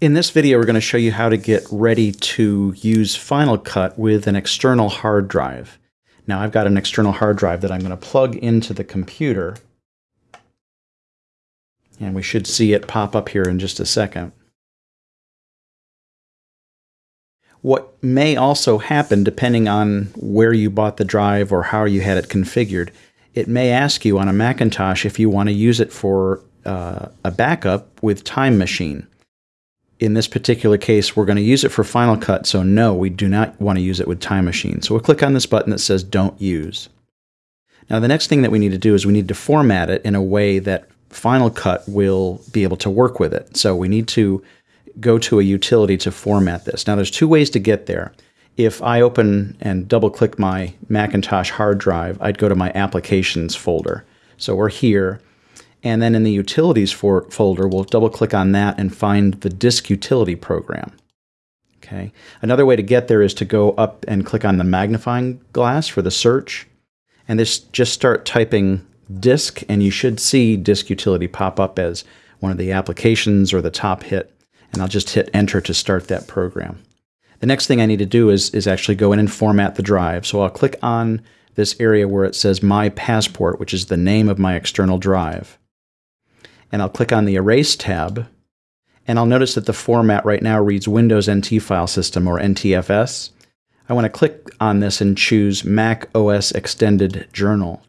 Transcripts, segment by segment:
In this video, we're going to show you how to get ready to use Final Cut with an external hard drive. Now I've got an external hard drive that I'm going to plug into the computer. And we should see it pop up here in just a second. What may also happen, depending on where you bought the drive or how you had it configured, it may ask you on a Macintosh if you want to use it for uh, a backup with Time Machine in this particular case, we're going to use it for Final Cut, so no, we do not want to use it with Time Machine. So we'll click on this button that says Don't Use. Now the next thing that we need to do is we need to format it in a way that Final Cut will be able to work with it. So we need to go to a utility to format this. Now there's two ways to get there. If I open and double click my Macintosh hard drive, I'd go to my Applications folder. So we're here, and then in the utilities for, folder, we'll double click on that and find the disk utility program. Okay. Another way to get there is to go up and click on the magnifying glass for the search. And this just start typing disk and you should see disk utility pop up as one of the applications or the top hit. And I'll just hit enter to start that program. The next thing I need to do is, is actually go in and format the drive. So I'll click on this area where it says My Passport, which is the name of my external drive and I'll click on the Erase tab, and I'll notice that the format right now reads Windows NT File System or NTFS. I want to click on this and choose Mac OS Extended Journal.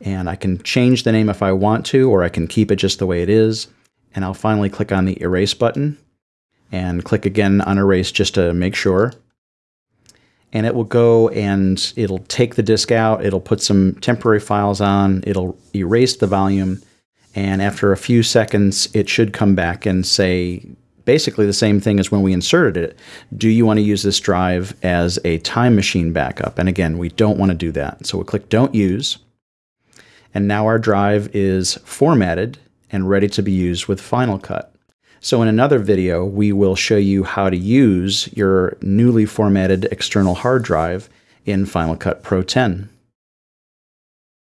And I can change the name if I want to, or I can keep it just the way it is. And I'll finally click on the Erase button and click again on Erase just to make sure. And it will go and it'll take the disk out, it'll put some temporary files on, it'll erase the volume, and after a few seconds, it should come back and say basically the same thing as when we inserted it. Do you want to use this drive as a time machine backup? And again, we don't want to do that. So we'll click Don't Use. And now our drive is formatted and ready to be used with Final Cut. So in another video, we will show you how to use your newly formatted external hard drive in Final Cut Pro 10.